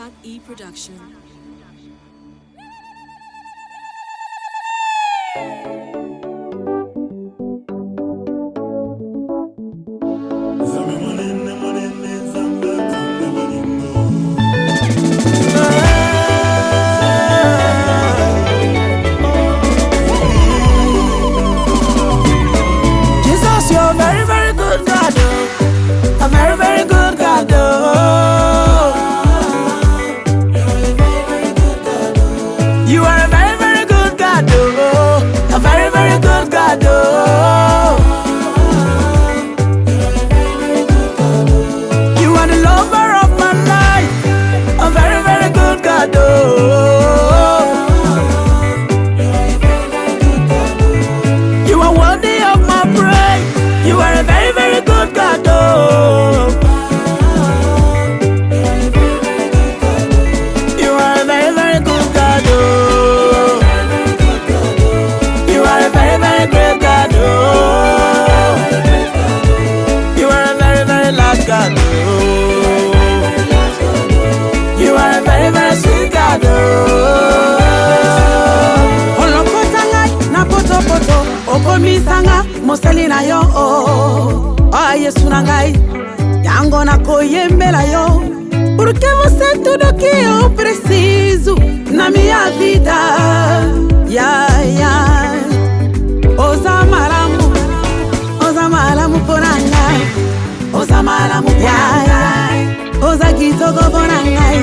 Arafat E production. production. I oh. mosali na yo o oh, ah, yesu na ngai yango nakoyembela yo porque você tudo que eu preciso na minha vida yeah, yeah. oza malamu oza malamu mpo na ngai oza malamu yeah, yeah. oza kitoko mpo na ngai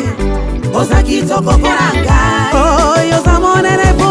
oza kitoko mpo na ngai oyo oza monene mpo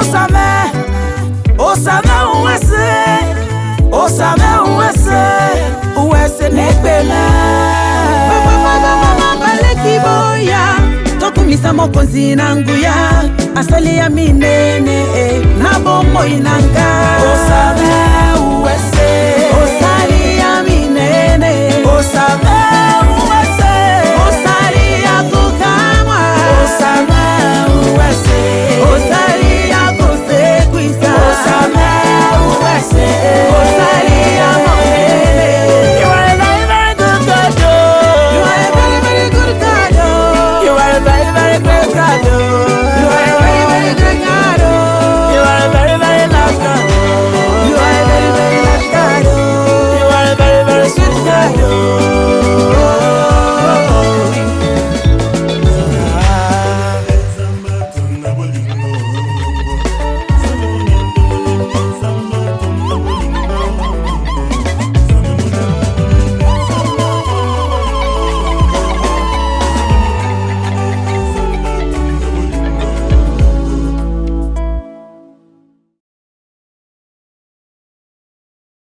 osame osame uwese osame uwese uwese nepena baleki boya tokumisa mokonzi na nguya asali ya minene